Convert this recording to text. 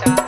casa.